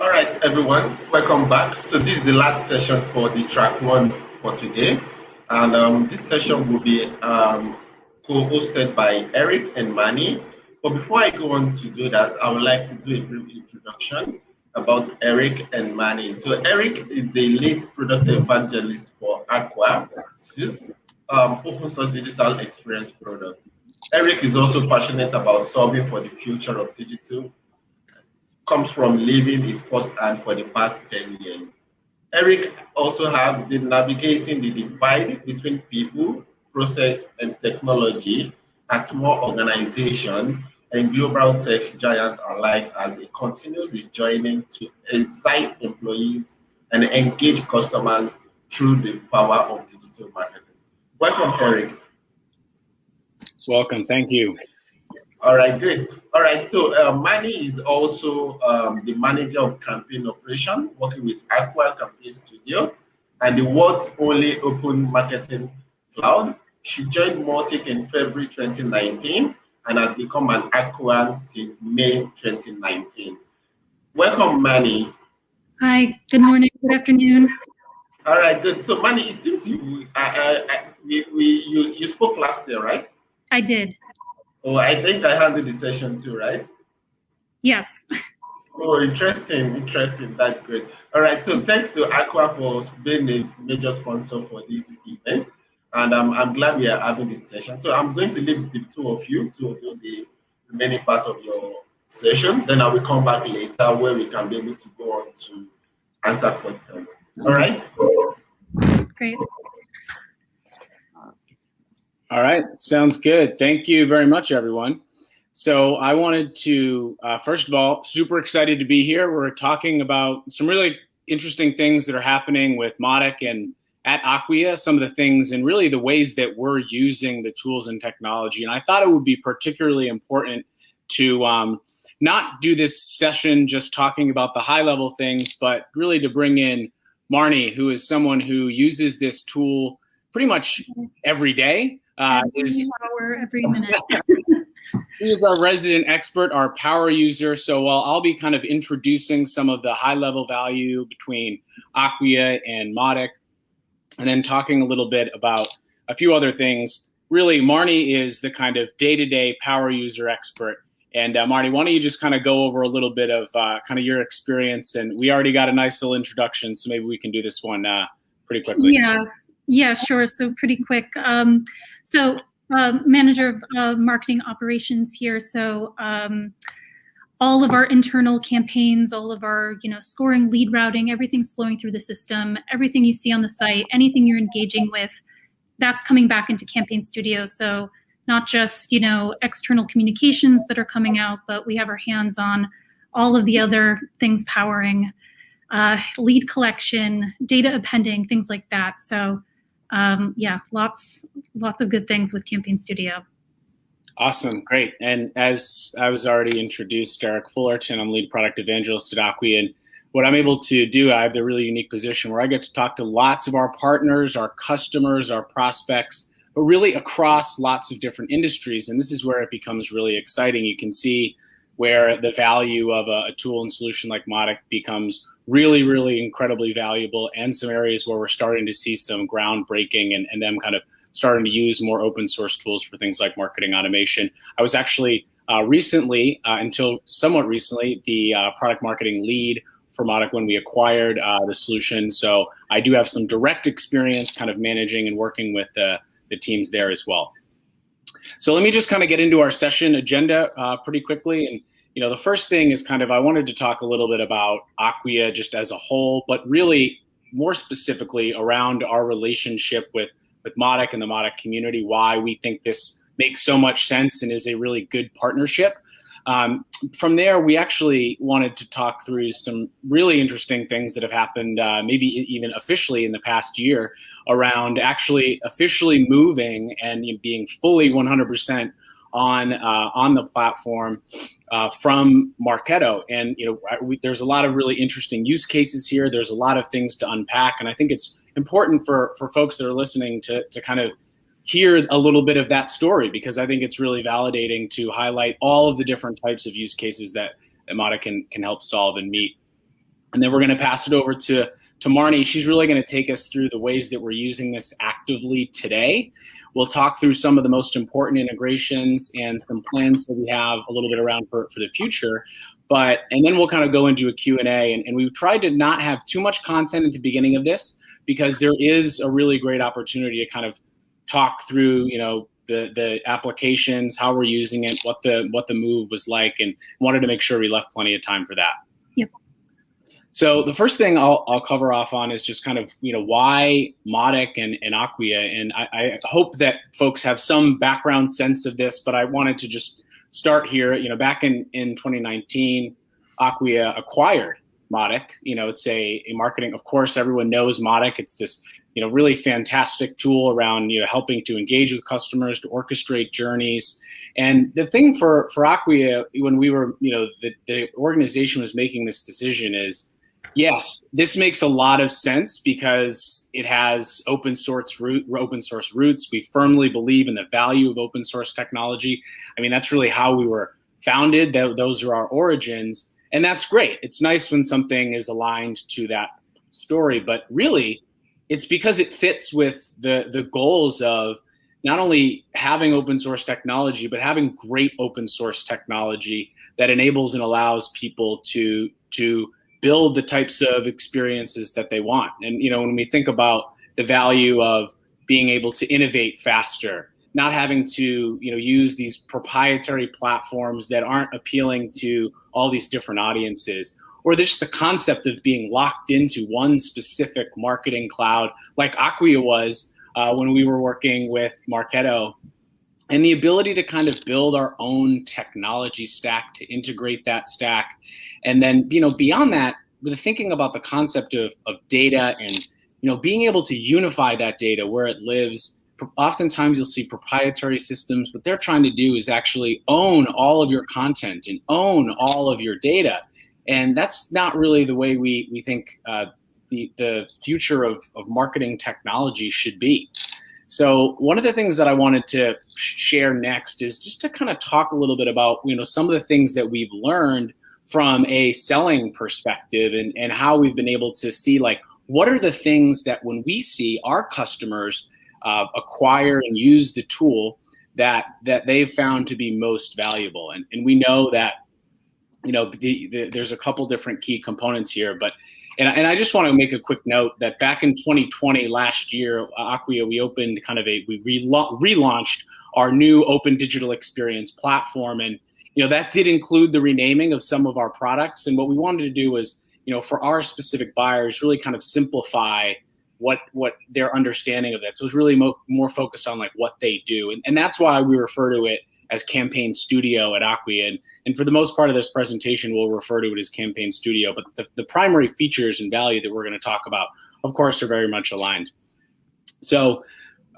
All right, everyone, welcome back. So this is the last session for the track one for today. And um, this session will be um, co-hosted by Eric and Manny. But before I go on to do that, I would like to do a brief introduction about Eric and Manny. So Eric is the lead product evangelist for Acquia, um, open source digital experience product. Eric is also passionate about solving for the future of digital, comes from living his first hand for the past 10 years. Eric also has been navigating the divide between people, process, and technology at more organizations and global tech giants alike as he continues his journey to excite employees and engage customers through the power of digital marketing. Welcome, Eric. Welcome. Thank you. All right, great. All right, so uh, Manny is also um, the manager of campaign operation, working with Acquia Campaign Studio and the world's only open marketing cloud. She joined Mautic in February 2019 and has become an Acquian since May 2019. Welcome, Manny. Hi, good morning, good afternoon. All right, good. So, Manny, it seems you, uh, uh, we, we, you, you spoke last year, right? I did. Oh, I think I handled the session too, right? Yes. Oh, interesting, interesting. That's great. All right, so thanks to Acquia for being a major sponsor for this event. And um, I'm glad we are having this session. So I'm going to leave the two of you to do the remaining part of your session. Then I will come back later where we can be able to go on to answer questions. All right? Great. All right, sounds good. Thank you very much, everyone. So I wanted to, uh, first of all, super excited to be here. We're talking about some really interesting things that are happening with Mautic and at Acquia, some of the things and really the ways that we're using the tools and technology. And I thought it would be particularly important to um, not do this session just talking about the high level things, but really to bring in Marnie, who is someone who uses this tool pretty much every day uh, is, hour, every minute. he is our resident expert, our power user. So while I'll be kind of introducing some of the high level value between Acquia and Mautic, and then talking a little bit about a few other things, really Marnie is the kind of day-to-day power user expert. And uh, Marnie, why don't you just kind of go over a little bit of uh, kind of your experience? And we already got a nice little introduction, so maybe we can do this one uh, pretty quickly. Yeah, yeah, sure. So pretty quick. Um, so uh, manager of uh, marketing operations here. So um, all of our internal campaigns, all of our you know scoring, lead routing, everything's flowing through the system. Everything you see on the site, anything you're engaging with, that's coming back into Campaign Studio. So not just you know external communications that are coming out, but we have our hands on all of the other things powering uh, lead collection, data appending, things like that. So um, yeah, lots lots of good things with Campaign Studio. Awesome, great. And as I was already introduced, Derek Fullerton, I'm lead product evangelist at Acquia. And what I'm able to do, I have the really unique position where I get to talk to lots of our partners, our customers, our prospects, but really across lots of different industries. And this is where it becomes really exciting. You can see where the value of a, a tool and solution like Mautic becomes really, really incredibly valuable and some areas where we're starting to see some groundbreaking and, and them kind of starting to use more open source tools for things like marketing automation. I was actually uh, recently, uh, until somewhat recently, the uh, product marketing lead for Mautic when we acquired uh, the solution. So I do have some direct experience kind of managing and working with the, the teams there as well. So let me just kind of get into our session agenda uh, pretty quickly and you know, the first thing is kind of I wanted to talk a little bit about Acquia just as a whole, but really more specifically around our relationship with with Mautic and the Mautic community, why we think this makes so much sense and is a really good partnership. Um, from there, we actually wanted to talk through some really interesting things that have happened, uh, maybe even officially in the past year, around actually officially moving and being fully 100% on uh, on the platform uh, from Marketo. And you know, we, there's a lot of really interesting use cases here. There's a lot of things to unpack, and I think it's important for for folks that are listening to to kind of hear a little bit of that story because I think it's really validating to highlight all of the different types of use cases that, that can can help solve and meet. And then we're going to pass it over to, to Marnie. She's really going to take us through the ways that we're using this actively today. We'll talk through some of the most important integrations and some plans that we have a little bit around for, for the future. But, and then we'll kind of go into a Q&A. And, and we've tried to not have too much content at the beginning of this because there is a really great opportunity to kind of talk through, you know, the the applications, how we're using it, what the what the move was like, and wanted to make sure we left plenty of time for that. So the first thing I'll, I'll cover off on is just kind of you know why Mautic and, and Acquia, and I, I hope that folks have some background sense of this, but I wanted to just start here. You know, back in in 2019, Acquia acquired Mautic. You know, it's a, a marketing. Of course, everyone knows Mautic. It's this you know really fantastic tool around you know helping to engage with customers to orchestrate journeys and the thing for for acquia when we were you know the, the organization was making this decision is yes this makes a lot of sense because it has open source root open source roots. We firmly believe in the value of open source technology. I mean that's really how we were founded. Those are our origins and that's great. It's nice when something is aligned to that story but really it's because it fits with the the goals of not only having open source technology, but having great open source technology that enables and allows people to to build the types of experiences that they want. And you know, when we think about the value of being able to innovate faster, not having to you know use these proprietary platforms that aren't appealing to all these different audiences or just the concept of being locked into one specific marketing cloud, like Acquia was uh, when we were working with Marketo, and the ability to kind of build our own technology stack to integrate that stack, and then you know beyond that, with thinking about the concept of of data and you know being able to unify that data where it lives. Oftentimes you'll see proprietary systems what they're trying to do is actually own all of your content and own all of your data. And that's not really the way we, we think uh, the, the future of, of marketing technology should be. So one of the things that I wanted to share next is just to kind of talk a little bit about you know some of the things that we've learned from a selling perspective and, and how we've been able to see like what are the things that when we see our customers uh, acquire and use the tool that that they've found to be most valuable? And, and we know that you know, the, the, there's a couple different key components here, but and, and I just want to make a quick note that back in 2020, last year, uh, Acquia, we opened kind of a we relaunched our new open digital experience platform, and you know that did include the renaming of some of our products. And what we wanted to do was, you know, for our specific buyers, really kind of simplify what what their understanding of that. So it was really mo- more focused on like what they do, and, and that's why we refer to it as Campaign Studio at Acquia. And, and for the most part of this presentation, we'll refer to it as Campaign Studio. But the, the primary features and value that we're going to talk about, of course, are very much aligned. So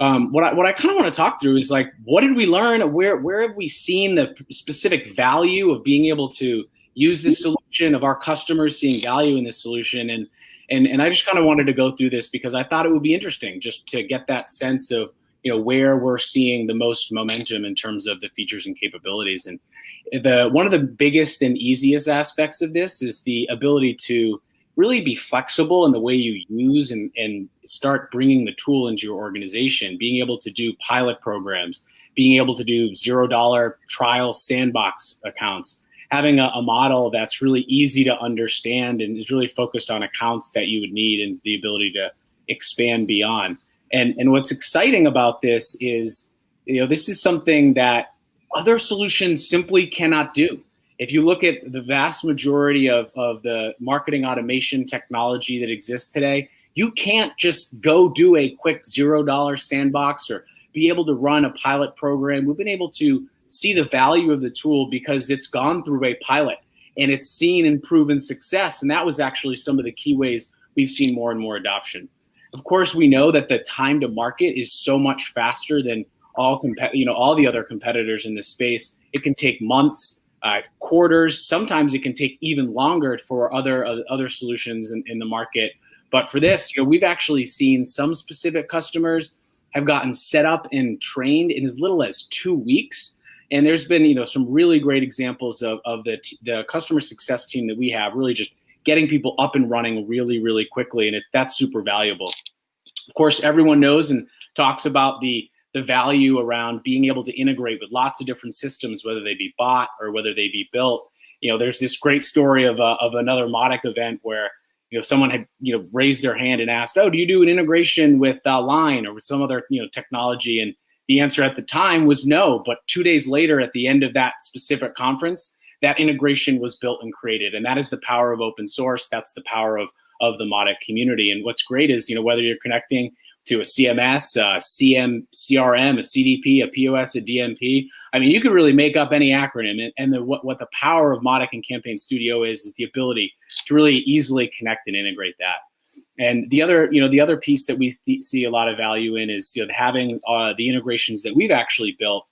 um, what I, what I kind of want to talk through is like, what did we learn? Where, where have we seen the specific value of being able to use this solution, of our customers seeing value in this solution? And, and, and I just kind of wanted to go through this because I thought it would be interesting just to get that sense of you know where we're seeing the most momentum in terms of the features and capabilities. And the one of the biggest and easiest aspects of this is the ability to really be flexible in the way you use and, and start bringing the tool into your organization being able to do pilot programs being able to do zero dollar trial sandbox accounts having a, a, model that's really easy to understand and is really focused on accounts that you would need and the ability to expand beyond and and what's exciting about this is, you know, this is something that other solutions simply cannot do. If you look at the vast majority of, of the marketing automation technology that exists today, you can't just go do a quick zero dollar sandbox or be able to run a pilot program. We've been able to see the value of the tool because it's gone through a pilot and it's seen and proven success. And that was actually some of the key ways we've seen more and more adoption. Of course, we know that the time to market is so much faster than all you know all the other competitors in this space. It can take months, uh, quarters. Sometimes it can take even longer for other uh, other solutions in, in the market. But for this, you know, we've actually seen some specific customers have gotten set up and trained in as little as two weeks. And there's been, you know, some really great examples of, of the, the customer success team that we have really just getting people up and running really, really quickly. And it, that's super valuable. Of course, everyone knows and talks about the the value around being able to integrate with lots of different systems, whether they be bought or whether they be built. You know, there's this great story of, a, of another Mautic event where, you know, someone had, you know, raised their hand and asked, oh, do you do an integration with uh, Line or with some other, you know, technology? And the answer at the time was no. But two days later, at the end of that specific conference, that integration was built and created. And that is the power of open source. That's the power of, of the Mautic community. And what's great is, you know, whether you're connecting to a CMS, a CM, CRM, a CDP, a POS, a DMP. I mean, you could really make up any acronym. And, and the, what, what the power of Mautic and Campaign Studio is, is the ability to really easily connect and integrate that. And the other, you know, the other piece that we see a lot of value in is you know, having uh, the integrations that we've actually built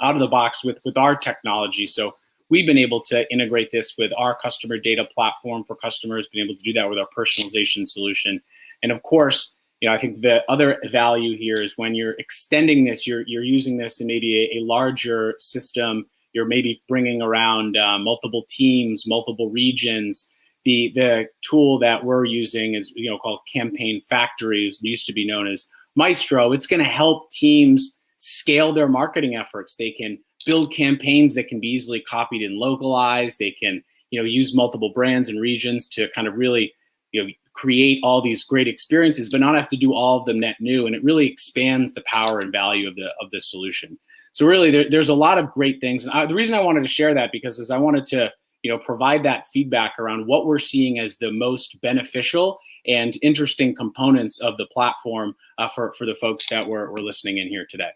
out of the box with with our technology. So we've been able to integrate this with our customer data platform for customers, been able to do that with our personalization solution, and of course, you know, I think the other value here is when you're extending this, you're, you're using this in maybe a, a larger system, you're maybe bringing around uh, multiple teams, multiple regions. The, the tool that we're using is, you know, called Campaign Factories, used to be known as Maestro. It's gonna help teams scale their marketing efforts. They can build campaigns that can be easily copied and localized. They can, you know, use multiple brands and regions to kind of really, you know, create all these great experiences, but not have to do all of them net new. And it really expands the power and value of the of the solution. So really, there, there's a lot of great things. And I, the reason I wanted to share that because is I wanted to you know provide that feedback around what we're seeing as the most beneficial and interesting components of the platform uh, for for the folks that were, were listening in here today.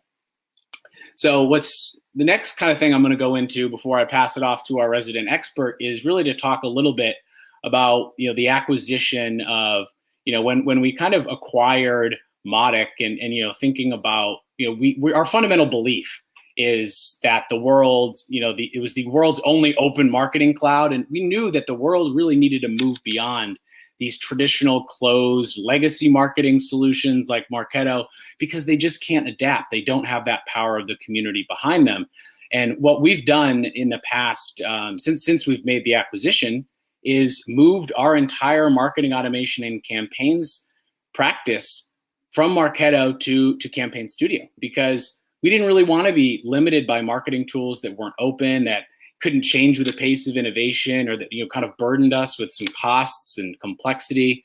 So what's the next kind of thing I'm going to go into before I pass it off to our resident expert is really to talk a little bit about you know the acquisition of you know when when we kind of acquired Mautic and and you know thinking about you know we, we our fundamental belief is that the world you know the it was the world's only open marketing cloud and we knew that the world really needed to move beyond these traditional closed legacy marketing solutions like Marketo because they just can't adapt. They don't have that power of the community behind them. And what we've done in the past, um, since since we've made the acquisition, is moved our entire marketing automation and campaigns practice from Marketo to, to Campaign Studio because we didn't really want to be limited by marketing tools that weren't open, that couldn't change with the pace of innovation or that you know kind of burdened us with some costs and complexity.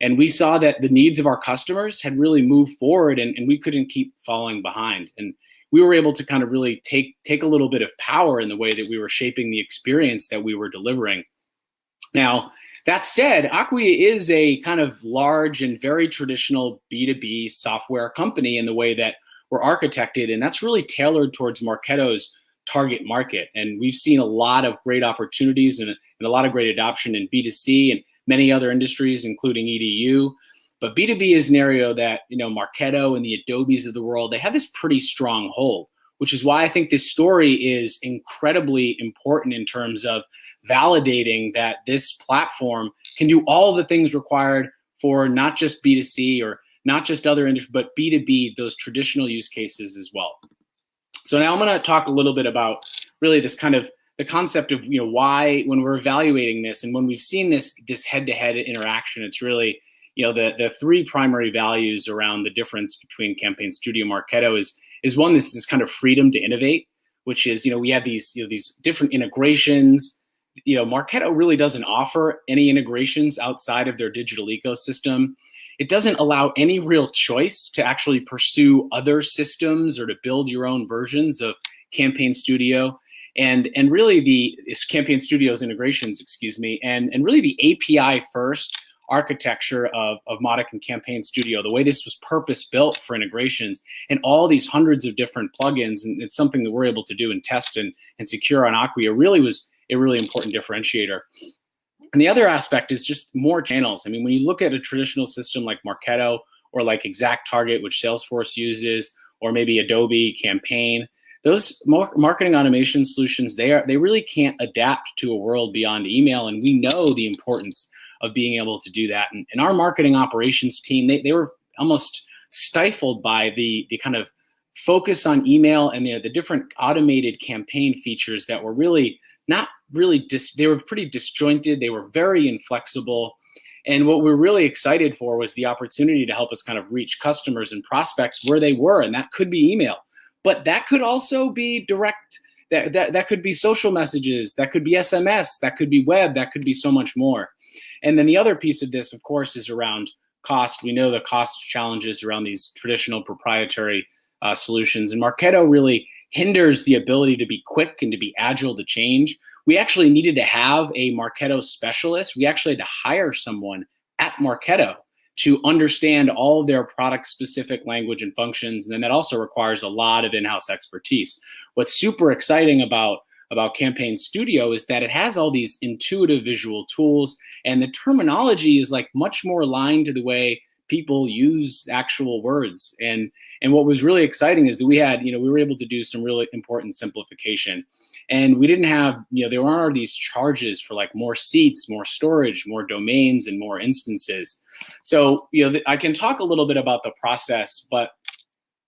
And we saw that the needs of our customers had really moved forward and, and we couldn't keep falling behind. And we were able to kind of really take take a little bit of power in the way that we were shaping the experience that we were delivering. Now, that said, Acquia is a kind of large and very traditional B2B software company in the way that we're architected, and that's really tailored towards Marketo's target market. And we've seen a lot of great opportunities and, and a lot of great adoption in B2C and many other industries, including EDU. But B2B is an area that, you know, Marketo and the Adobes of the world, they have this pretty strong hold, which is why I think this story is incredibly important in terms of validating that this platform can do all the things required for not just B2C or not just other industries, but B2B, those traditional use cases as well. So now I'm going to talk a little bit about really this kind of the concept of you know why when we're evaluating this and when we've seen this this head-to-head interaction, it's really you know the the three primary values around the difference between Campaign Studio Marketo is is one this is kind of freedom to innovate, which is you know we have these you know these different integrations you know, Marketo really doesn't offer any integrations outside of their digital ecosystem. It doesn't allow any real choice to actually pursue other systems or to build your own versions of Campaign Studio. And, and really the Campaign Studio's integrations, excuse me, and, and really the API first architecture of, of Mautic and Campaign Studio, the way this was purpose built for integrations and all these hundreds of different plugins, and it's something that we're able to do and test and, and secure on Acquia really was a really important differentiator. And the other aspect is just more channels. I mean, when you look at a traditional system like Marketo or like Exact Target, which Salesforce uses, or maybe Adobe Campaign, those marketing automation solutions, they are they really can't adapt to a world beyond email. And we know the importance of being able to do that. And, and our marketing operations team, they, they were almost stifled by the, the kind of focus on email and the, the different automated campaign features that were really not really dis- they were pretty disjointed. They were very inflexible. And what we're really excited for was the opportunity to help us kind of reach customers and prospects where they were, and that could be email, but that could also be direct. That, that, that could be social messages, that could be SMS, that could be web, that could be so much more. And then the other piece of this, of course, is around cost. We know the cost challenges around these traditional proprietary uh, solutions, and Marketo really hinders the ability to be quick and to be agile to change. We actually needed to have a Marketo specialist. We actually had to hire someone at Marketo to understand all of their product specific language and functions. And then that also requires a lot of in-house expertise. What's super exciting about about Campaign Studio is that it has all these intuitive visual tools and the terminology is like much more aligned to the way people use actual words. And and what was really exciting is that we had, you know, we were able to do some really important simplification. And we didn't have, you know, there are these charges for like more seats, more storage, more domains, and more instances. So, you know, I can talk a little bit about the process, but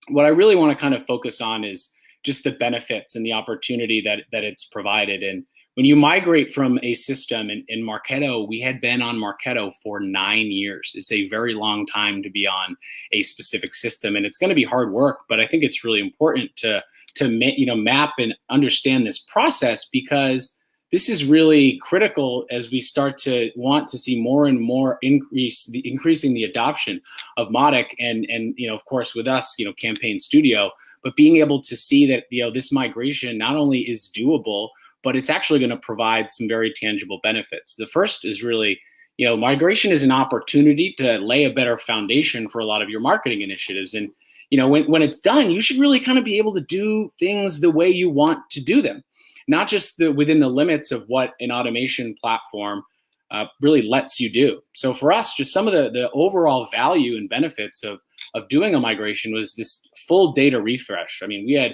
what I really want to kind of focus on is just the benefits and the opportunity that that it's provided. And when you migrate from a system in, in Marketo, we had been on Marketo for nine years. It's a very long time to be on a specific system, and it's going to be hard work. But I think it's really important to to you know map and understand this process because this is really critical as we start to want to see more and more increase the increasing the adoption of Mautic and and you know of course with us you know Campaign Studio, but being able to see that you know this migration not only is doable but it's actually going to provide some very tangible benefits. The first is really, you know, migration is an opportunity to lay a better foundation for a lot of your marketing initiatives. And, you know, when, when it's done, you should really kind of be able to do things the way you want to do them, not just the, within the limits of what an automation platform uh, really lets you do. So for us, just some of the, the overall value and benefits of, of doing a migration was this full data refresh. I mean, we had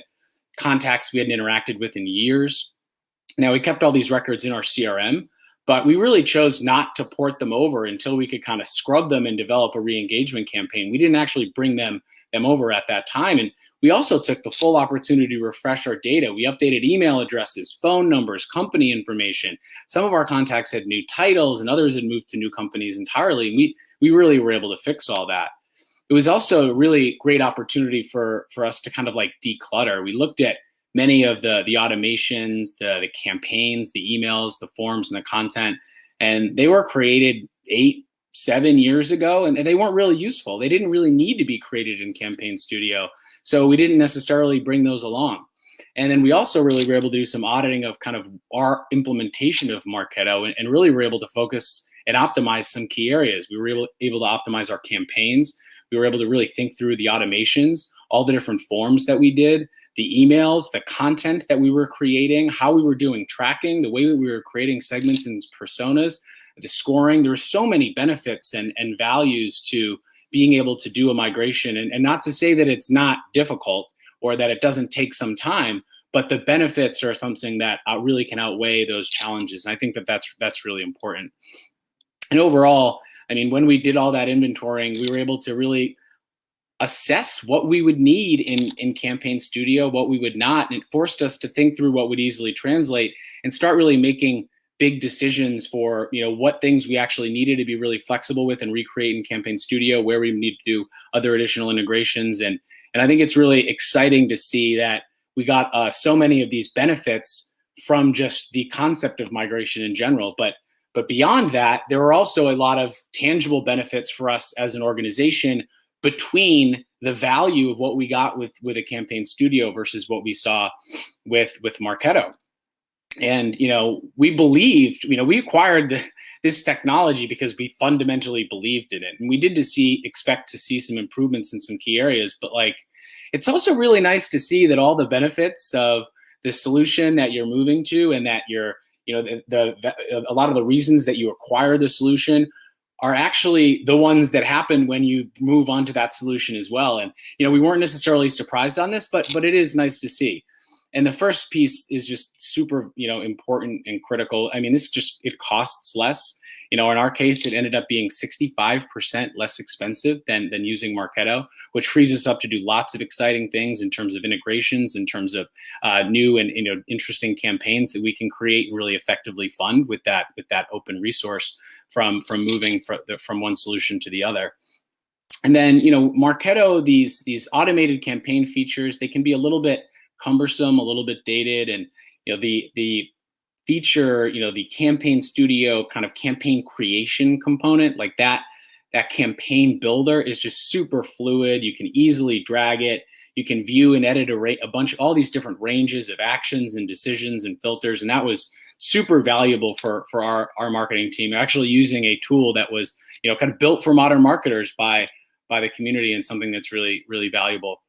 contacts we hadn't interacted with in years. Now we kept all these records in our CRM, but we really chose not to port them over until we could kind of scrub them and develop a re-engagement campaign. We didn't actually bring them them over at that time. And we also took the full opportunity to refresh our data. We updated email addresses, phone numbers, company information. Some of our contacts had new titles and others had moved to new companies entirely. And we, we really were able to fix all that. It was also a really great opportunity for, for us to kind of like declutter. We looked at many of the the automations, the the campaigns, the emails, the forms, and the content, and they were created eight, seven years ago, and they weren't really useful. They didn't really need to be created in Campaign Studio, so we didn't necessarily bring those along. And then we also really were able to do some auditing of kind of our implementation of Marketo, and, and really were able to focus and optimize some key areas. We were able, able to optimize our campaigns. We were able to really think through the automations, all the different forms that we did, the emails, the content that we were creating, how we were doing tracking, the way that we were creating segments and personas, the scoring. There's so many benefits and, and values to being able to do a migration. And, and not to say that it's not difficult or that it doesn't take some time, but the benefits are something that uh, really can outweigh those challenges. And I think that that's, that's really important. And overall, I mean, when we did all that inventorying, we were able to really assess what we would need in, in Campaign Studio, what we would not. And it forced us to think through what would easily translate and start really making big decisions for you know what things we actually needed to be really flexible with and recreate in Campaign Studio, where we need to do other additional integrations. And, and I think it's really exciting to see that we got uh, so many of these benefits from just the concept of migration in general. But but beyond that, there are also a lot of tangible benefits for us as an organization between the value of what we got with with a campaign studio versus what we saw with with Marketo. And you know, we believed, you know, we acquired the, this technology because we fundamentally believed in it, and we did to see expect to see some improvements in some key areas. But like, it's also really nice to see that all the benefits of the solution that you're moving to, and that you're, you know, the, the a lot of the reasons that you acquire the solution are actually the ones that happen when you move on to that solution as well. And you know, we weren't necessarily surprised on this, but but it is nice to see. And the first piece is just super, you know, important and critical. I mean, this just it costs less. You know, in our case, it ended up being 65% less expensive than, than using Marketo, which frees us up to do lots of exciting things in terms of integrations, in terms of uh, new and you know interesting campaigns that we can create and really effectively fund with that with that open resource from from moving from, from one solution to the other. And then, you know, Marketo, these these automated campaign features, they can be a little bit cumbersome, a little bit dated, and you know, the the feature, you know, the campaign studio kind of campaign creation component, like that that campaign builder is just super fluid. You can easily drag it. You can view and edit a, a bunch, all these different ranges of actions and decisions and filters, and that was super valuable for for our our marketing team. Actually, using a tool that was you know kind of built for modern marketers by by the community and something that's really really valuable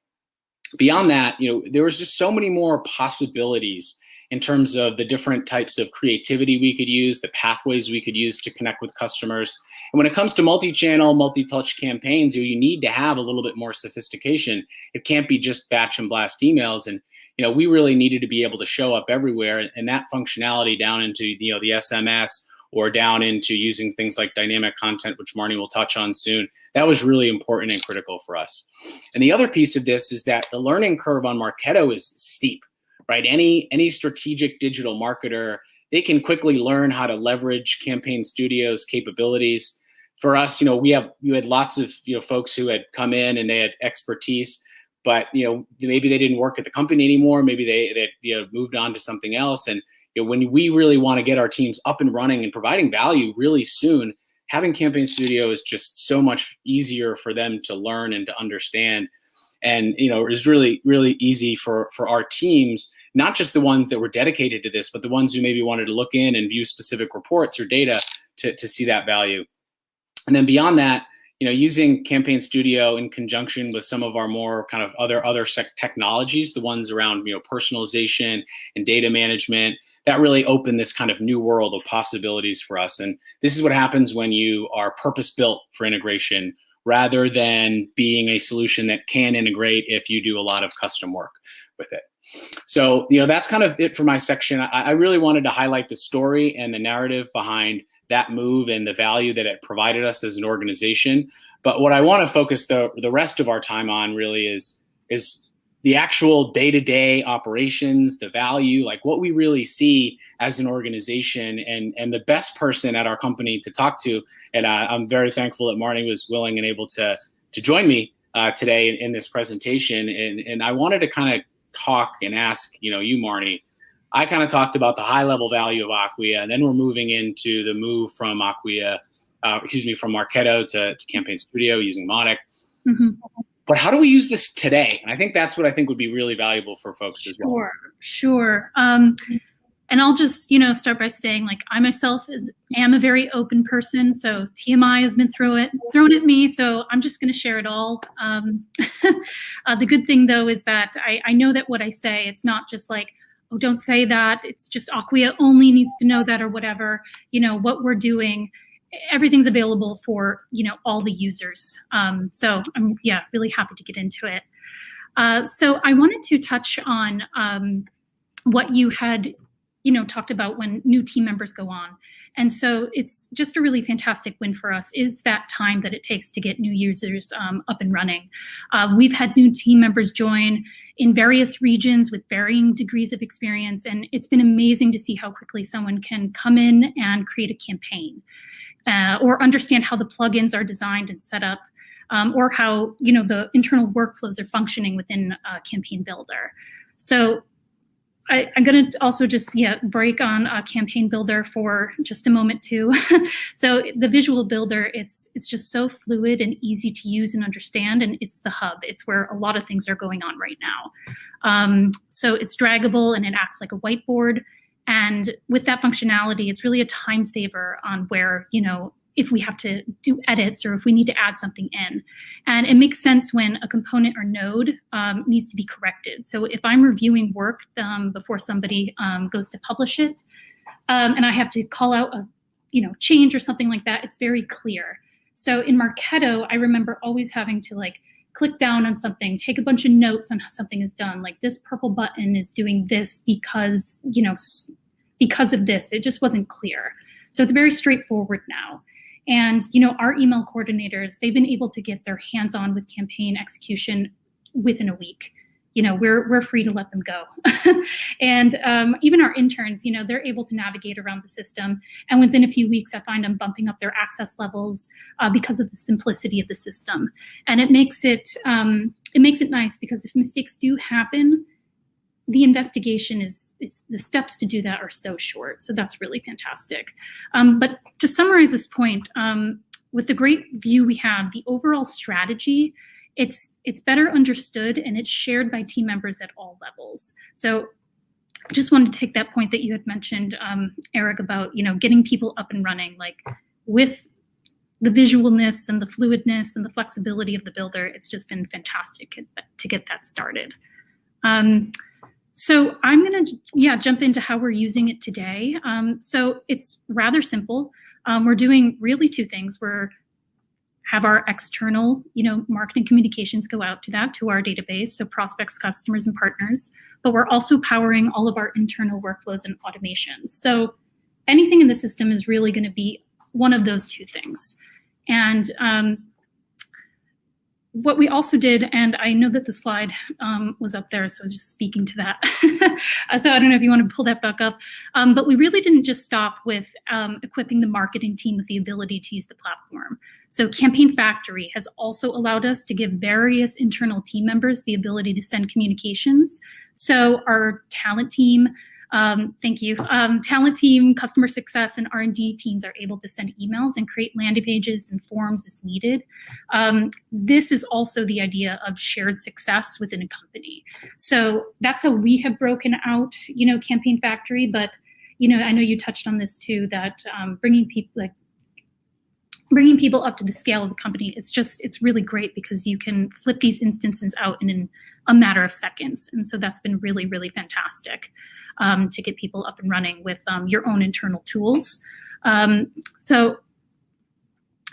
beyond that you know there was just so many more possibilities in terms of the different types of creativity we could use the pathways we could use to connect with customers. And when it comes to multi-channel multi-touch campaigns you, you need to have a little bit more sophistication. It can't be just batch and blast emails. And you know we really needed to be able to show up everywhere. And that functionality down into you know the sms or down into using things like dynamic content, which Marnie will touch on soon. That was really important and critical for us. And the other piece of this is that the learning curve on Marketo is steep, right? Any, any strategic digital marketer, they can quickly learn how to leverage Campaign Studio's capabilities. For us, you know, we have you had lots of you know folks who had come in and they had expertise, but you know maybe they didn't work at the company anymore. Maybe they they you know moved on to something else, and you know, when we really want to get our teams up and running and providing value really soon, having Campaign Studio is just so much easier for them to learn and to understand. And you know, it's really, really easy for for our teams, not just the ones that were dedicated to this, but the ones who maybe wanted to look in and view specific reports or data to, to see that value. And then beyond that, you know, using Campaign Studio in conjunction with some of our more kind of other other technologies, the ones around you know personalization and data management, that really opened this kind of new world of possibilities for us. And this is what happens when you are purpose built for integration rather than being a solution that can integrate if you do a lot of custom work with it. So, you know, that's kind of it for my section. I, I really wanted to highlight the story and the narrative behind that move and the value that it provided us as an organization. But what I want to focus the the rest of our time on really is is the actual day-to-day operations, the value, like what we really see as an organization and and the best person at our company to talk to. And uh, I'm very thankful that Marnie was willing and able to to join me uh, today in, in, this presentation. And and I wanted to kind of talk and ask, you know, you Marnie, I kind of talked about the high level value of Acquia, and then we're moving into the move from Acquia, uh, excuse me, from Marketo to, to Campaign Studio using Mautic. Mm -hmm but how do we use this today? And I think that's what I think would be really valuable for folks as well. Sure, sure. Um, and I'll just, you know, start by saying, like, I myself is am a very open person, so TMI has been thrown it thrown at me, so I'm just going to share it all. Um, uh, the good thing, though, is that I, I know that what I say, it's not just like, oh, don't say that. It's just Acquia only needs to know that or whatever. You know what we're doing everything's available for you know all the users. Um, so I'm yeah really happy to get into it. Uh, so I wanted to touch on um, what you had you know talked about when new team members go on. And so it's just a really fantastic win for us is that time that it takes to get new users um, up and running. Uh, we've had new team members join in various regions with varying degrees of experience, and it's been amazing to see how quickly someone can come in and create a campaign uh, or understand how the plugins are designed and set up, um, or how you know the internal workflows are functioning within uh, Campaign Builder. So I, am going to also just yeah break on a Campaign Builder for just a moment too. so the visual builder, it's it's just so fluid and easy to use and understand, and it's the hub. It's where a lot of things are going on right now. Um, so it's draggable and it acts like a whiteboard. And with that functionality, it's really a time saver on where, you know, if we have to do edits or if we need to add something in. And it makes sense when a component or node um, needs to be corrected. So if I'm reviewing work um, before somebody um, goes to publish it, um, and I have to call out a you know change or something like that, it's very clear. So in Marketo, I remember always having to like click down on something, take a bunch of notes on how something is done. Like this purple button is doing this because, you know, because of this. It just wasn't clear. So it's very straightforward now. And you know, our email coordinators, they've been able to get their hands on with campaign execution within a week. You know we're we're free to let them go. And um, even our interns you know they're able to navigate around the system. And within a few weeks i find them bumping up their access levels uh, because of the simplicity of the system. And it makes it um, it makes it nice because if mistakes do happen the investigation is, the steps to do that are so short so that's really fantastic um, but to summarize this point um, with the great view we have the overall strategy it's it's better understood and it's shared by team members at all levels. So just wanted to take that point that you had mentioned, um, Eric, about you know getting people up and running, like with the visualness and the fluidness and the flexibility of the builder. It's just been fantastic to get that started. Um, so I'm gonna yeah jump into how we're using it today. Um, so it's rather simple. Um, we're doing really two things. We're have our external, you know, marketing communications go out to that, to our database, so prospects, customers, and partners. But we're also powering all of our internal workflows and automations. So anything in the system is really going to be one of those two things. And um, what we also did, and I know that the slide um, was up there, so I was just speaking to that. so I don't know if you want to pull that back up. Um, but we really didn't just stop with um, equipping the marketing team with the ability to use the platform. So Campaign Factory has also allowed us to give various internal team members the ability to send communications. So our talent team, um, thank you. Um, talent team, customer success, and R&D teams are able to send emails and create landing pages and forms as needed. Um, this is also the idea of shared success within a company. So that's how we have broken out, you know, Campaign Factory. But you know, I know you touched on this too. That um, bringing people like bringing people up to the scale of the company it's just it's really great because you can flip these instances out in, in a matter of seconds and so that's been really really fantastic um, to get people up and running with um, your own internal tools. Um, so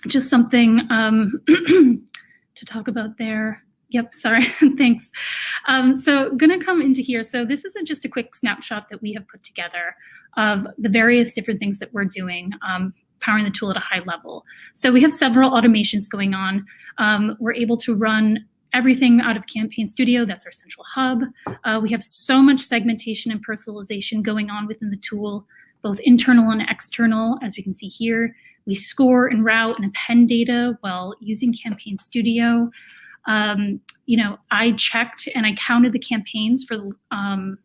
just something um, to talk about there. Yep, sorry, thanks. Um, so gonna come into here. So this isn't just a quick snapshot that we have put together of the various different things that we're doing um, powering the tool at a high level. So we have several automations going on. Um, we're able to run everything out of Campaign Studio. That's our central hub. Uh, we have so much segmentation and personalization going on within the tool, both internal and external, as we can see here. We score and route and append data while using Campaign Studio. Um, you know, I checked and I counted the campaigns for um,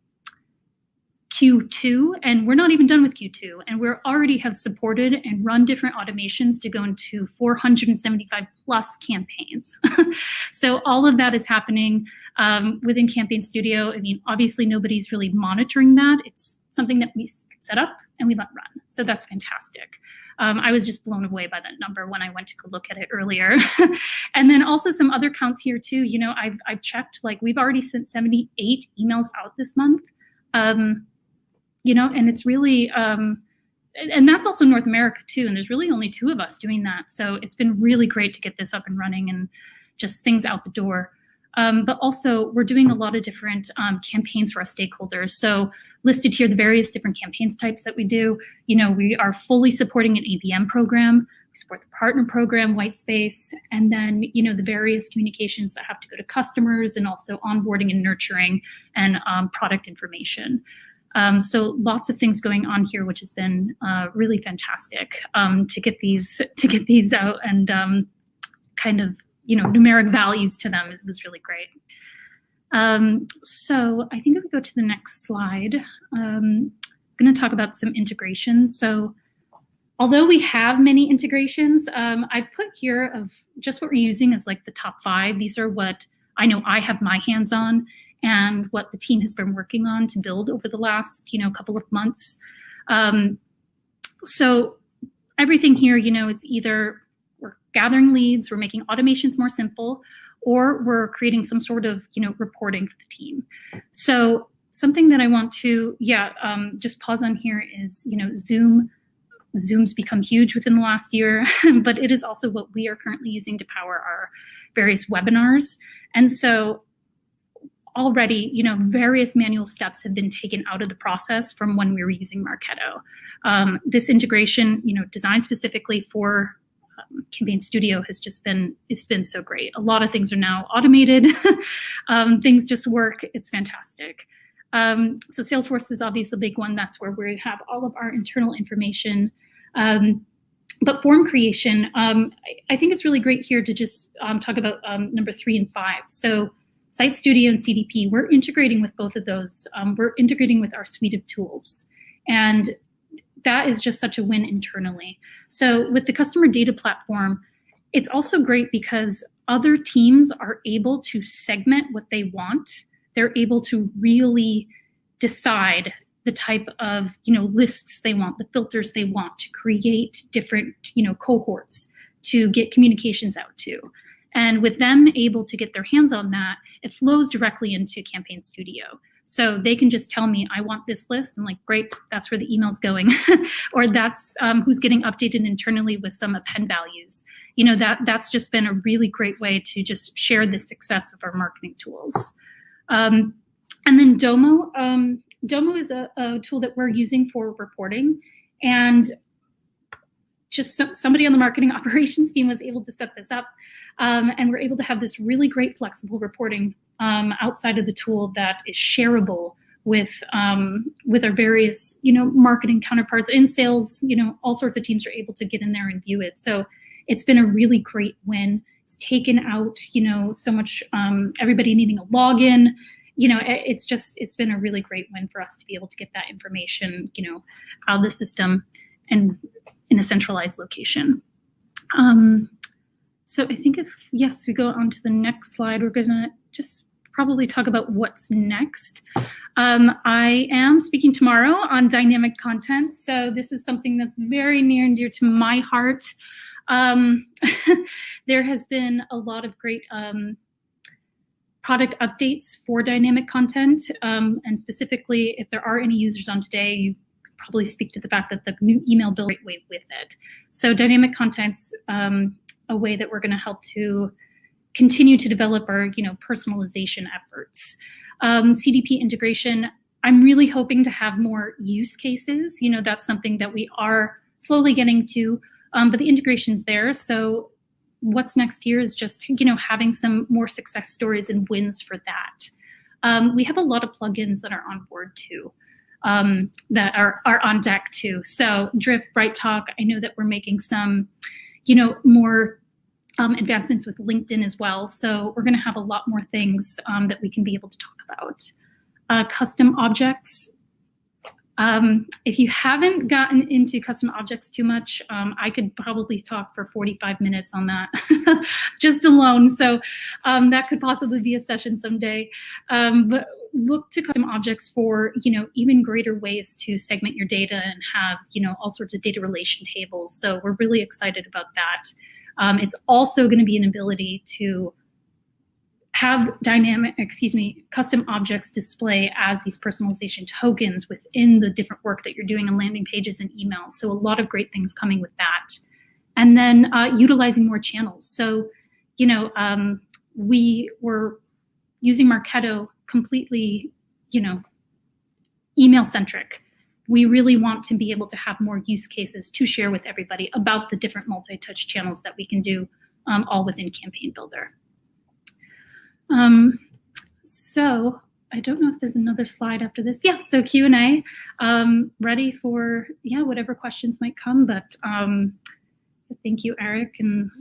Q2, and we're not even done with Q2, and we already have supported and run different automations to go into 475 plus campaigns. so all of that is happening um, within Campaign Studio. I mean, obviously nobody's really monitoring that. It's something that we set up and we let run. So that's fantastic. Um, I was just blown away by that number when I went to go look at it earlier. and then also some other counts here too. You know, I've, I've checked, like we've already sent 78 emails out this month. Um, you know, and it's really, um, and that's also North America too. And there's really only two of us doing that. So it's been really great to get this up and running and just things out the door. Um, but also we're doing a lot of different um, campaigns for our stakeholders. So listed here, the various different campaigns types that we do. You know, we are fully supporting an ABM program. We support the partner program, white space, and then, you know, the various communications that have to go to customers and also onboarding and nurturing and um, product information. Um, so lots of things going on here, which has been uh, really fantastic um, to get these to get these out and um, kind of you know numeric values to them. It was really great. Um, so I think if we go to the next slide, um, I'm going to talk about some integrations. So although we have many integrations, um, I've put here of just what we're using as like the top five. These are what I know I have my hands on and what the team has been working on to build over the last, you know, couple of months. Um, so everything here, you know, it's either we're gathering leads, we're making automations more simple, or we're creating some sort of, you know, reporting for the team. So something that I want to, yeah, um, just pause on here is, you know, Zoom. Zoom's become huge within the last year, but it is also what we are currently using to power our various webinars. And so already, you know, various manual steps have been taken out of the process from when we were using Marketo. Um, this integration, you know, designed specifically for um, Campaign Studio has just been it's been so great. A lot of things are now automated. um, things just work. It's fantastic. Um, so Salesforce is obviously a big one. That's where we have all of our internal information. Um, but form creation, um, I, think it's really great here to just um, talk about number three and five. So Site Studio and CDP, we're integrating with both of those. Um, we're integrating with our suite of tools. And that is just such a win internally. So with the customer data platform, it's also great because other teams are able to segment what they want. They're able to really decide the type of you know lists they want, the filters they want to create different you know cohorts to get communications out to. And with them able to get their hands on that, it flows directly into Campaign Studio. So they can just tell me, I want this list. I'm like, great, that's where the email's going. or that's um, who's getting updated internally with some append values. You know, that that's just been a really great way to just share the success of our marketing tools. Um, and then Domo. Um, Domo is a, a, tool that we're using for reporting. And just so, somebody on the marketing operations team was able to set this up. Um, and we're able to have this really great flexible reporting um, outside of the tool that is shareable with um, with our various you know marketing counterparts in sales. You know, all sorts of teams are able to get in there and view it. So it's been a really great win. It's taken out you know so much um, everybody needing a login. You know, it's just it's been a really great win for us to be able to get that information you know out of the system and in a centralized location. Um, so I think if, yes, we go on to the next slide, we're gonna just probably talk about what's next. Um, I am speaking tomorrow on dynamic content. So this is something that's very near and dear to my heart. Um, there has been a lot of great um, product updates for dynamic content. Um, and specifically, if there are any users on today, you probably speak to the fact that the new email right way with it. So dynamic content's um, a way that we're going to help to continue to develop our you know personalization efforts. Um, CDP integration, I'm really hoping to have more use cases. You know, that's something that we are slowly getting to, um, but the integration's there. So what's next here is just you know having some more success stories and wins for that. Um, we have a lot of plugins that are on board too. Um, that are, are on deck too. So Drift, BrightTalk, I know that we're making some you know, more um, advancements with LinkedIn as well. So we're going to have a lot more things um, that we can be able to talk about. Uh, custom objects. Um, if you haven't gotten into custom objects too much, um, I could probably talk for 45 minutes on that just alone. So um, that could possibly be a session someday. Um, but look to custom objects for you know even greater ways to segment your data and have you know all sorts of data relation tables. So we're really excited about that. Um, it's also going to be an ability to have dynamic, excuse me, custom objects display as these personalization tokens within the different work that you're doing on landing pages and emails. So a lot of great things coming with that. And then uh, utilizing more channels. So, you know, um, we were using Marketo completely, you know, email centric. We really want to be able to have more use cases to share with everybody about the different multi-touch channels that we can do um, all within Campaign Builder. Um, so I don't know if there's another slide after this. Yeah, so Q&A, um, ready for, yeah, whatever questions might come, but um, thank you, Eric, and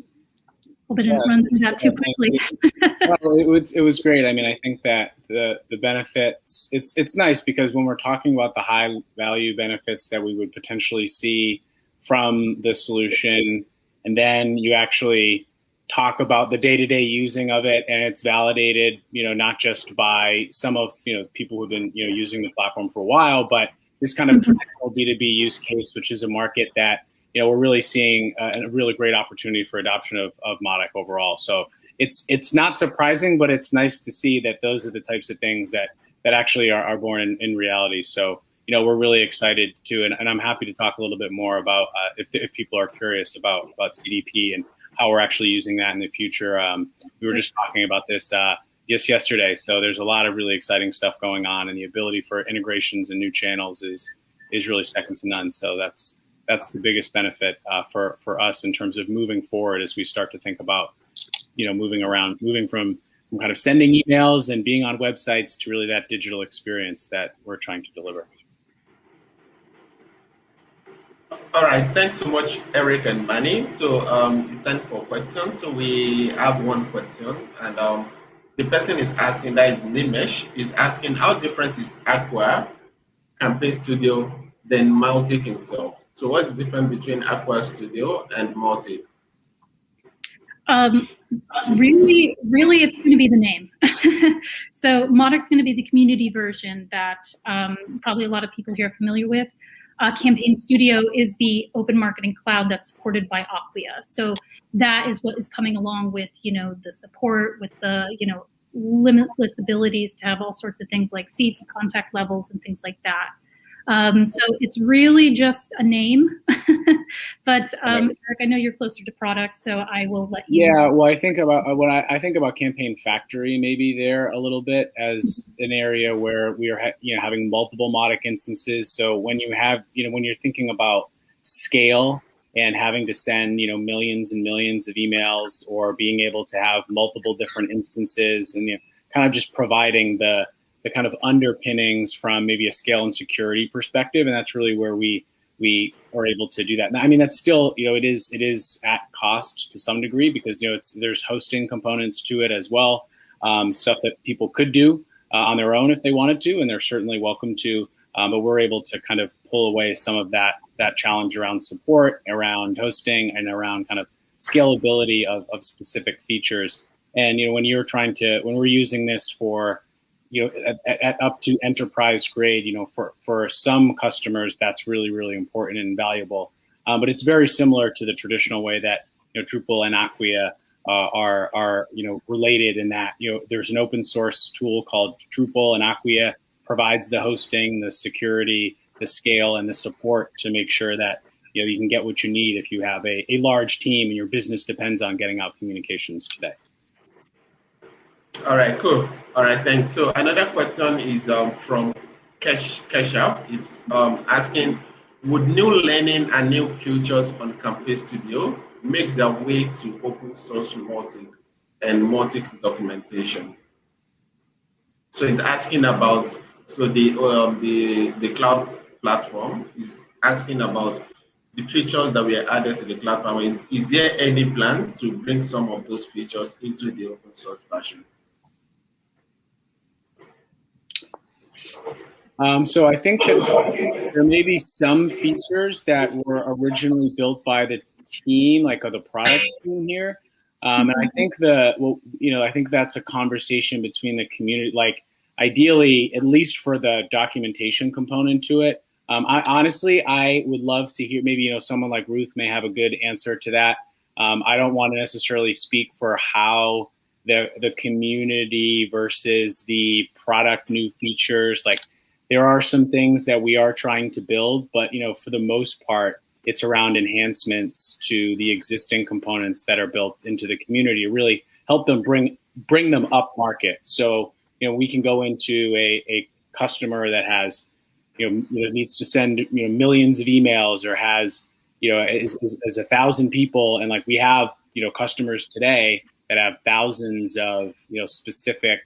hope I didn't yeah. run through that too quickly. well, it was it was great. I mean, I think that the the benefits it's it's nice because when we're talking about the high value benefits that we would potentially see from the solution, and then you actually talk about the day-to-day using of it and it's validated you know not just by some of you know people who've been you know using the platform for a while but this kind of mm-hmm. traditional b2b use case which is a market that you know, we're really seeing a, a really great opportunity for adoption of, of Mautic overall. So it's it's not surprising, but it's nice to see that those are the types of things that that actually are, are born in, in reality. So you know, we're really excited too, and, and I'm happy to talk a little bit more about uh, if if people are curious about about CDP and how we're actually using that in the future. Um, we were just talking about this. Uh, just yesterday. So there's a lot of really exciting stuff going on, and the ability for integrations and new channels is is really second to none. So that's that's the biggest benefit uh, for for us in terms of moving forward as we start to think about you know moving around, moving from, from kind of sending emails and being on websites to really that digital experience that we're trying to deliver. All right, thanks so much, Eric and Manny. So um, it's time for questions. So we have one question, and um, the person is asking, that is Nimesh, is asking how different is Acquia Campaign Studio than Mautic himself? So what's the difference between Acquia Studio and Mautic? Um, really, really, it's going to be the name. so Mautic's going to be the community version that um, probably a lot of people here are familiar with uh, Campaign Studio is the open marketing cloud that's supported by Acquia. So that is what is coming along with, you know, the support with the, you know, limitless abilities to have all sorts of things like seats, contact levels, and things like that. Um, so it's really just a name. but um, Eric, I know you're closer to product, so I will let you. Yeah, well, I think about uh, when I, I, think about Campaign Factory maybe there a little bit as an area where we are you know having multiple Mautic instances. So when you have you know when you're thinking about scale and having to send you know millions and millions of emails or being able to have multiple different instances and you know, kind of just providing the the kind of underpinnings from maybe a scale and security perspective, and that's really where we we are able to do that. I mean, that's still you know it is it is at cost to some degree because you know it's there's hosting components to it as well, um, stuff that people could do uh, on their own if they wanted to, and they're certainly welcome to. Um, but we're able to kind of pull away some of that that challenge around support, around hosting, and around kind of scalability of, of specific features. And you know, when you're trying to when we're using this for you know, at, at, up to enterprise grade, you know, for, for some customers, that's really, really important and valuable. Um, but it's very similar to the traditional way that, you know, Drupal and Acquia uh, are, are, you know, related in that, you know, there's an open source tool called Drupal and Acquia provides the hosting, the security, the scale, and the support to make sure that, you know, you can get what you need if you have a, a large team and your business depends on getting out communications today. All right, cool. All right, thanks. So another question is um, from Kesh Keshav is um, asking, would new learning and new features on Campaign Studio make their way to open source Mautic and Mautic documentation? So he's asking about so the um, the the cloud platform is asking about the features that were added to the cloud platform. Is there any plan to bring some of those features into the open source version? Um, so I think that there may be some features that were originally built by the team, like the product team here. Um, and I think the, well, you know, I think that's a conversation between the community, like ideally, at least for the documentation component to it. Um, I honestly, I would love to hear, maybe, you know, someone like Ruth may have a good answer to that. Um, I don't want to necessarily speak for how the, the community versus the product new features, like there are some things that we are trying to build, but you know, for the most part, it's around enhancements to the existing components that are built into the community really help them bring bring them up market. So you know, we can go into a, a customer that has you know needs to send you know millions of emails or has you know is, is, is a thousand people and like we have you know customers today that have thousands of you know specific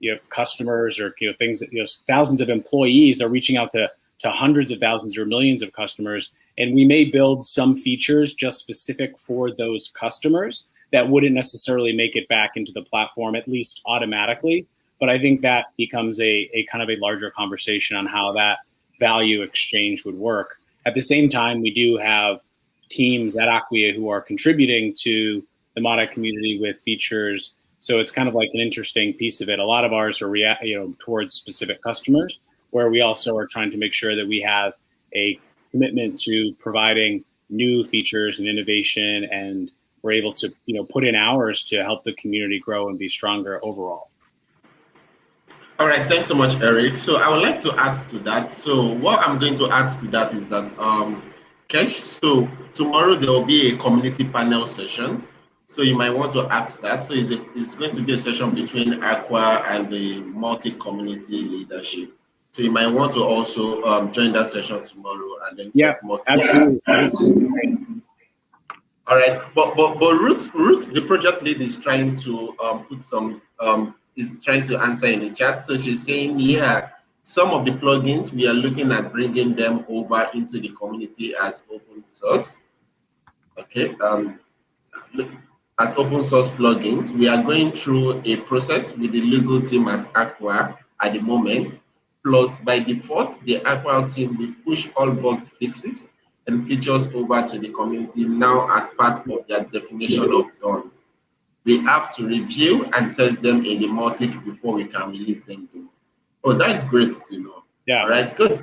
you know customers or you know things that you know thousands of employees they're reaching out to to hundreds of thousands or millions of customers. And we may build some features just specific for those customers that wouldn't necessarily make it back into the platform at least automatically. But i think that becomes a, a kind of a larger conversation on how that value exchange would work. At the same time we do have teams at acquia who are contributing to the Mautic community with features so it's kind of like an interesting piece of it. A lot of ours are react, you know, towards specific customers, where we also are trying to make sure that we have a commitment to providing new features and innovation, and we're able to, you know, put in hours to help the community grow and be stronger overall. All right, thanks so much, Eric. So I would like to add to that. So what I'm going to add to that is that, um, Kesh, so tomorrow there will be a community panel session So you might want to ask that. So it's, a, it's going to be a session between Acquia and the Mautic community leadership. So you might want to also um, join that session tomorrow and then yeah, more. Absolutely. All right, but but but Ruth, Ruth, the project lead is trying to um, put some um, is trying to answer in the chat. So she's saying, yeah, some of the plugins we are looking at bringing them over into the community as open source. Okay, um, as open source plugins, we are going through a process with the legal team at Acquia at the moment. Plus, by default, the Acquia team will push all bug fixes and features over to the community now as part of their definition of done. We have to review and test them in the Mautic before we can release them. Oh, that is great to know. Yeah. All right, good.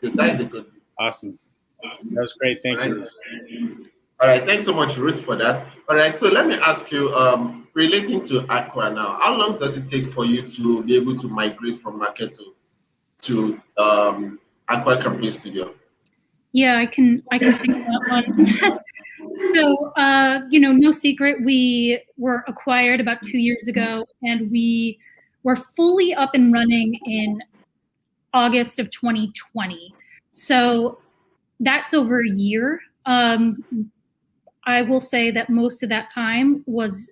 good. That is a good. Awesome. That was great. Thank right. you. All right, thanks so much, Ruth, for that. All right, so let me ask you, um, relating to Acquia now, how long does it take for you to be able to migrate from Marketo to um, Acquia Campaign Studio? Yeah, I can I can take that one. so uh, you know, no secret, we were acquired about two years ago, and we were fully up and running in August of 2020. So that's over a year. Um, I will say that most of that time was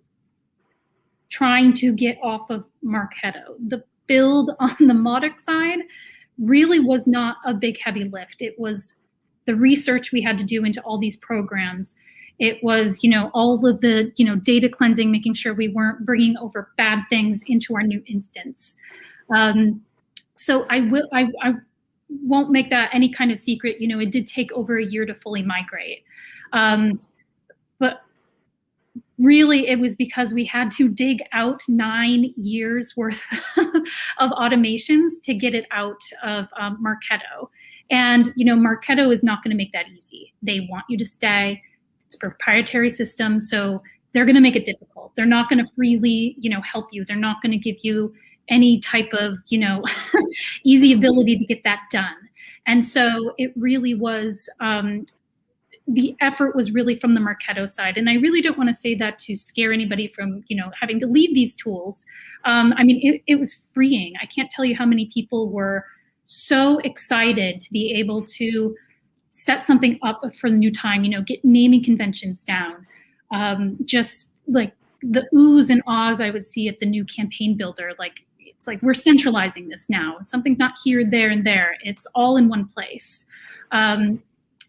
trying to get off of Marketo. The build on the Mautic side really was not a big heavy lift. It was the research we had to do into all these programs. It was, you know, all of the, you know, data cleansing, making sure we weren't bringing over bad things into our new instance. Um, so I will, I, I won't make that any kind of secret. You know, it did take over a year to fully migrate. Um, but really it was because we had to dig out nine years worth of automations to get it out of um, Marketo. And, you know, Marketo is not going to make that easy. They want you to stay. It's proprietary system. So they're going to make it difficult. They're not going to freely, you know, help you. They're not going to give you any type of, you know, easy ability to get that done. And so it really was, um, the effort was really from the Marketo side. And I really don't want to say that to scare anybody from, you know, having to leave these tools. Um, I mean, it, it was freeing. I can't tell you how many people were so excited to be able to set something up for the new time, you know, get naming conventions down. Um, just like the oohs and ahs I would see at the new campaign builder, like it's like we're centralizing this now. Something's not here, there, and there. It's all in one place. Um,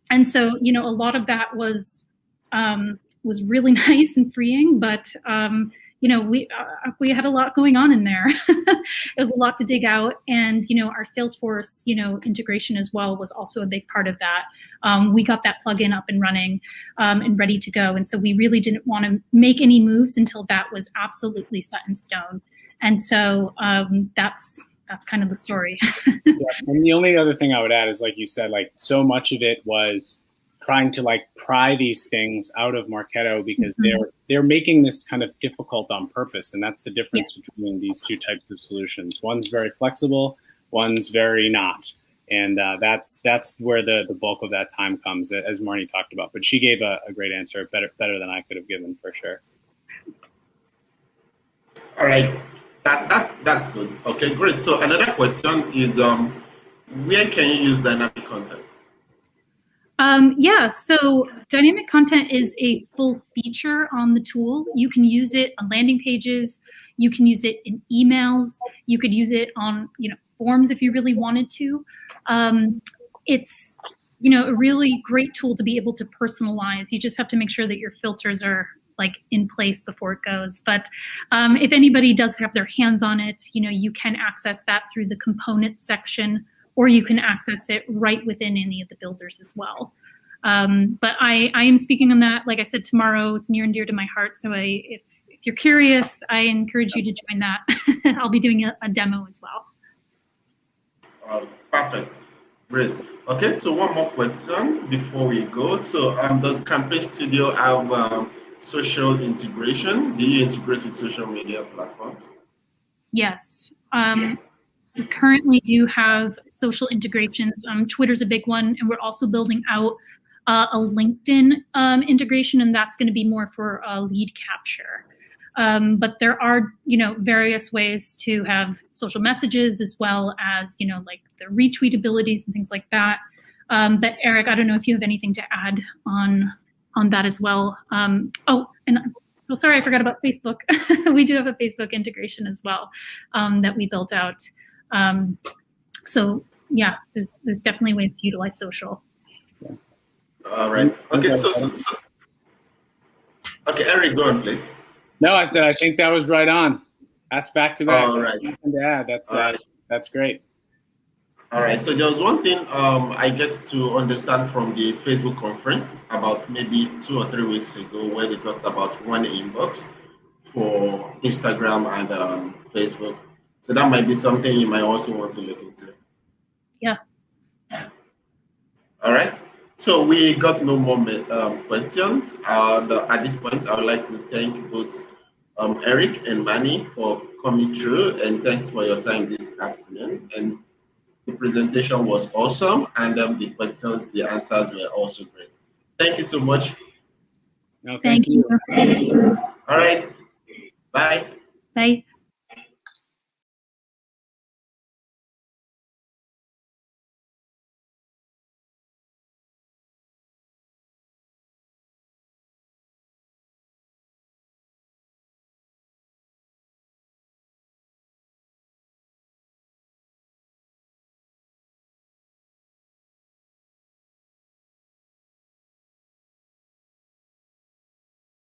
and so, you know, a lot of that was um, was really nice and freeing, but um, you know, we uh, we had a lot going on in there. it was a lot to dig out, and you know, our Salesforce, you know, integration as well was also a big part of that. Um, we got that plugin up and running um, and ready to go, and so we really didn't want to make any moves until that was absolutely set in stone. And so um, that's that's kind of the story. yeah, and the only other thing I would add is, like you said, like so much of it was trying to like pry these things out of Marketo because mm-hmm. they're they're making this kind of difficult on purpose, and that's the difference yeah. between these two types of solutions. One's very flexible, one's very not, and uh, that's that's where the the bulk of that time comes, as Marnie talked about. But she gave a, a great answer, better better than I could have given for sure. All right, that that's that's good. Okay, great. So another question is, um, where can you use dynamic content? Um, yeah, so dynamic content is a full feature on the tool. You can use it on landing pages. You can use it in emails. You could use it on, you know, forms if you really wanted to. Um, it's, you know, a really great tool to be able to personalize. You just have to make sure that your filters are like in place before it goes. But um, if anybody does have their hands on it, you know, you can access that through the component section or you can access it right within any of the builders as well. Um, but I, I am speaking on that, like I said, tomorrow. It's near and dear to my heart. So I, if, if you're curious, I encourage you to join that. I'll be doing a, a demo as well. Uh, perfect. Great. Okay, so one more question before we go. So um, does Campaign Studio have um, social integration? Do you integrate with social media platforms? Yes. Um, we currently do have social integrations. Um, Twitter's a big one, and we're also building out uh, a LinkedIn um, integration, and that's going to be more for uh, lead capture. Um, but there are, you know, various ways to have social messages as well as, you know, like the retweet abilities and things like that. Um, but Eric, I don't know if you have anything to add on on that as well. Um, oh, and so sorry, I forgot about Facebook. we do have a Facebook integration as well um, that we built out. Um, so yeah, there's there's definitely ways to utilize social. All right. Okay. So, so, so okay, Eric, go on, please. No, I said I think that was right on. That's back to back. All right. Nothing to add. That's uh, right. that's great. All right. So there was one thing um, I get to understand from the Facebook conference about maybe two or three weeks ago, where they talked about one inbox for Instagram and um, Facebook. So that might be something you might also want to look into. Yeah. All right. So we got no more um, questions. And uh, at this point, I would like to thank both um, Eric and Manny for coming through, and thanks for your time this afternoon. And the presentation was awesome, and um, the questions, the answers were also great. Thank you so much. No, thank, thank you. you. All right. Bye. Bye.